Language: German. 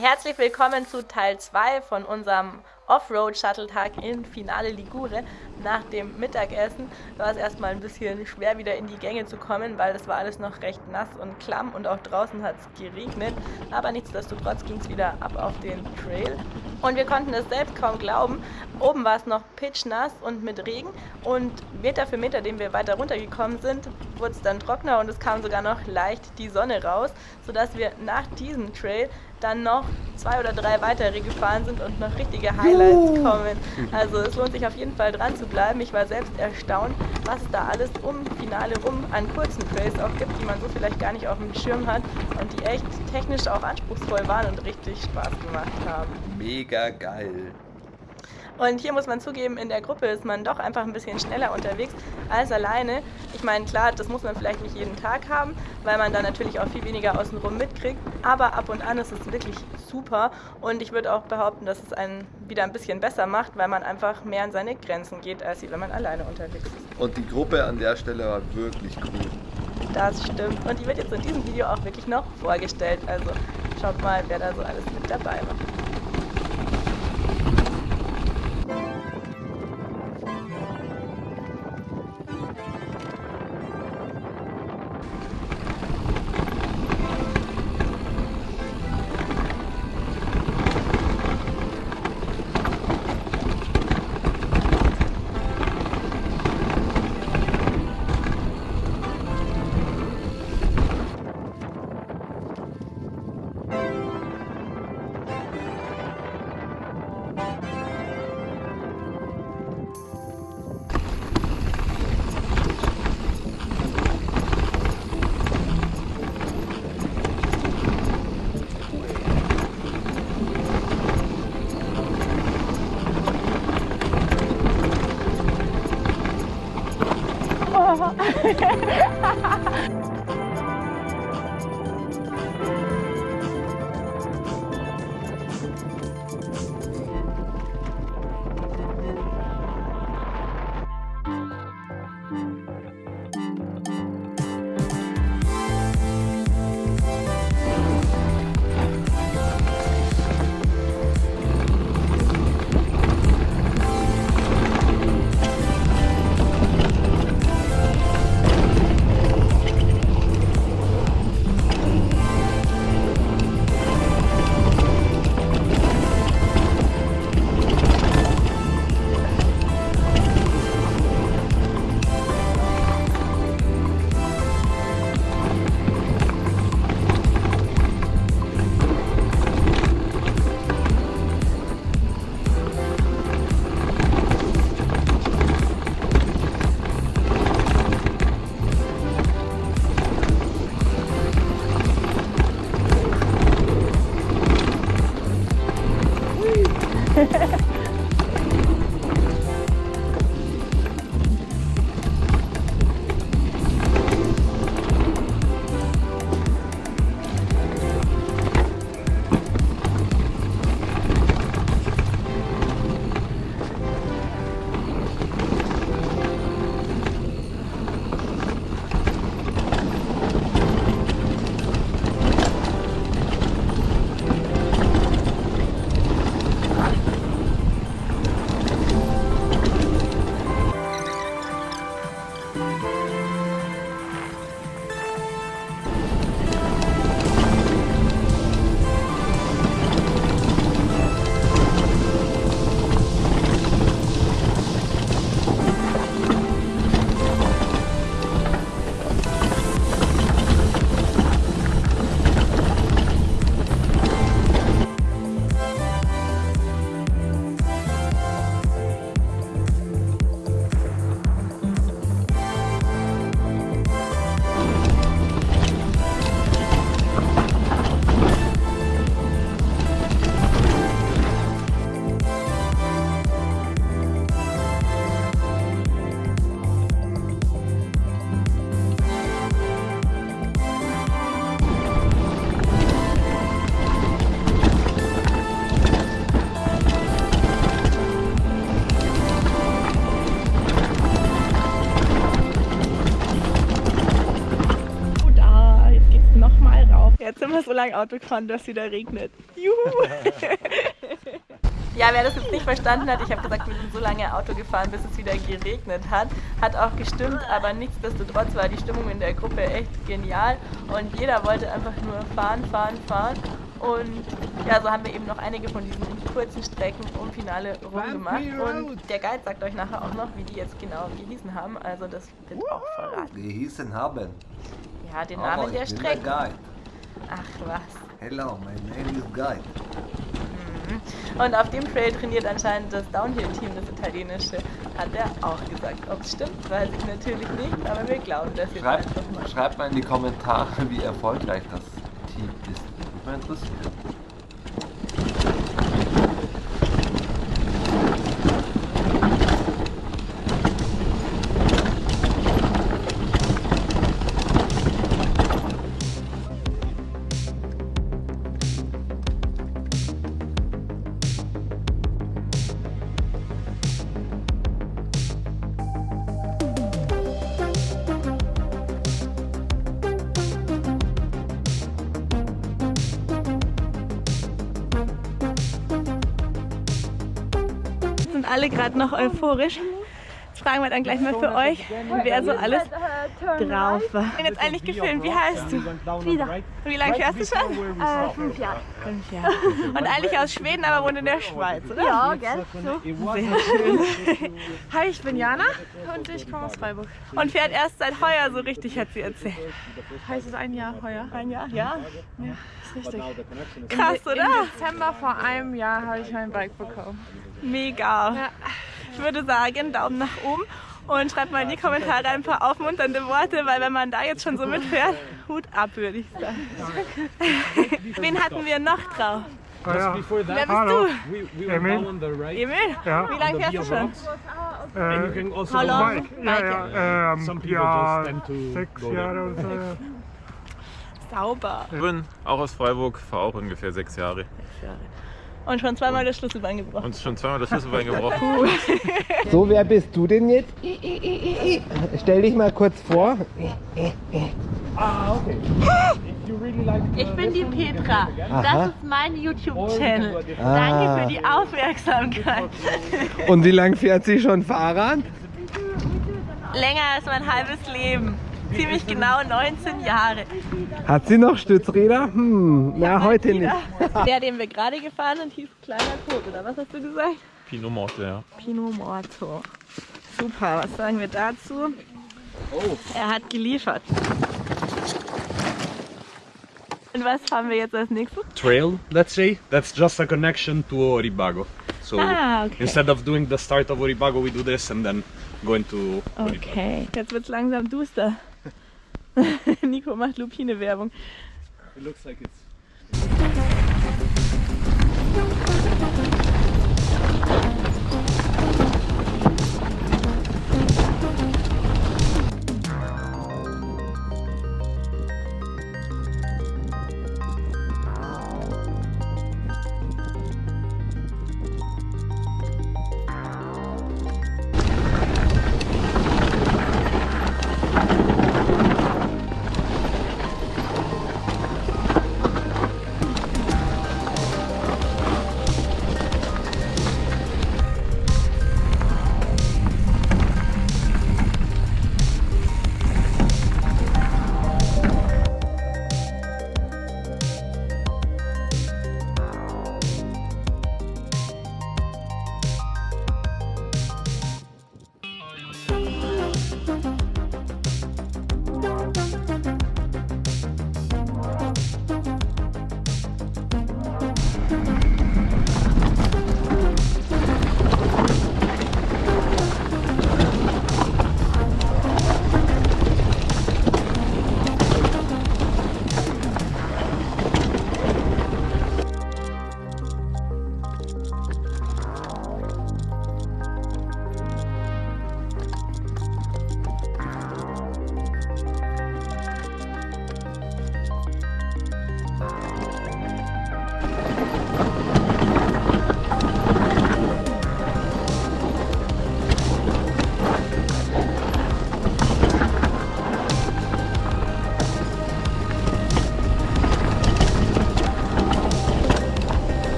Herzlich willkommen zu Teil 2 von unserem Offroad-Shuttle-Tag in Finale Ligure. Nach dem Mittagessen war es erstmal ein bisschen schwer, wieder in die Gänge zu kommen, weil es war alles noch recht nass und klamm und auch draußen hat es geregnet. Aber nichtsdestotrotz ging es wieder ab auf den Trail. Und wir konnten es selbst kaum glauben. Oben war es noch pitchnass und mit Regen. Und Meter für Meter, den wir weiter runtergekommen sind, wurde es dann trockener und es kam sogar noch leicht die Sonne raus, sodass wir nach diesem Trail dann noch zwei oder drei weitere gefahren sind und noch richtige Highlights kommen. Also es lohnt sich auf jeden Fall dran zu bleiben. Ich war selbst erstaunt, was es da alles um Finale rum an kurzen Trails auch gibt, die man so vielleicht gar nicht auf dem Schirm hat und die echt technisch auch anspruchsvoll waren und richtig Spaß gemacht haben. Mega geil. Und hier muss man zugeben, in der Gruppe ist man doch einfach ein bisschen schneller unterwegs als alleine. Ich meine, klar, das muss man vielleicht nicht jeden Tag haben, weil man dann natürlich auch viel weniger außenrum mitkriegt. Aber ab und an ist es wirklich super. Und ich würde auch behaupten, dass es einen wieder ein bisschen besser macht, weil man einfach mehr an seine Grenzen geht, als wenn man alleine unterwegs ist. Und die Gruppe an der Stelle war wirklich cool. Das stimmt. Und die wird jetzt in diesem Video auch wirklich noch vorgestellt. Also schaut mal, wer da so alles mit dabei war. Lange Auto gefahren, dass es wieder regnet. Juhu! ja, wer das jetzt nicht verstanden hat, ich habe gesagt, wir sind so lange Auto gefahren, bis es wieder geregnet hat. Hat auch gestimmt, aber nichtsdestotrotz war die Stimmung in der Gruppe echt genial und jeder wollte einfach nur fahren, fahren, fahren. Und ja, so haben wir eben noch einige von diesen kurzen Strecken um Finale rumgemacht. Und der Guide sagt euch nachher auch noch, wie die jetzt genau gehießen haben. Also das wird auch verraten. Gehießen haben. Ja, den Namen Oh, der. Guide. Ach was. Hello, my name is Guide. Und auf dem Trail trainiert anscheinend das Downhill-Team, das italienische, hat er auch gesagt. Ob es stimmt, weiß ich natürlich nicht, aber wir glauben das jetzt Schreibt, einfach mal. schreibt mal in die Kommentare, wie erfolgreich das Team ist. Mich mal interessiert. Alle gerade noch euphorisch. Fragen wir dann gleich mal für euch, wer so alles drauf war. Ich bin jetzt eigentlich gefilmt. Wie heißt du? Frieda. Wie lange fährst du schon? Äh, fünf Jahre. Fünf Jahre. Und eigentlich aus Schweden, aber wohnt in der Schweiz, oder? Ja, gell? So. Sehr schön. Hi, ich bin Jana und ich komme aus Freiburg. Und fährt erst seit heuer so richtig, hat sie erzählt. Heißt es ein Jahr heuer? Ein Jahr? Ja. Ist richtig. Krass, Im oder? Dezember vor einem Jahr habe ich mein Bike bekommen. Mega. Ich würde sagen, Daumen nach oben und schreibt mal in die Kommentare ein paar aufmunternde Worte, weil wenn man da jetzt schon so mitfährt, Hut ab, würde ich sagen. Wen hatten wir noch drauf? Ja, Before Wer bist Hallo. du? we, we were Emil. Emil? ja. Wie lange fährst du schon? Äh, also How long? Mike, ja, ja, ähm, Some people ja, just tend to sechs. Jahre oder so. ja. Sauber. Ich bin auch aus Freiburg, fahre auch ungefähr sechs Jahre. Und schon zweimal das Schlüsselbein gebrochen. Uns schon zweimal das Schlüsselbein gebrochen. So, wer bist du denn jetzt? Stell dich mal kurz vor. Ich bin die Petra. Aha. Das ist mein YouTube-Channel. Ah. Danke für die Aufmerksamkeit. Und wie lange fährt sie schon Fahrrad? Länger als mein halbes Leben. Ziemlich genau 19 Jahre. Hat sie noch Stützräder? Hm, na, heute nicht. Der, den wir gerade gefahren sind, hieß Kleiner Kot, oder was hast du gesagt? Pinot Morte, ja. Pinot Morto. Super, was sagen wir dazu? Er hat geliefert. Und was haben wir jetzt als nächstes? Trail, let's say, that's just a connection to Oribago. So Ah, okay. instead of doing the start of Oribago, we do this and then go into Oribago. Okay, jetzt wird es langsam duster. Nico macht Lupine-Werbung. It looks like it's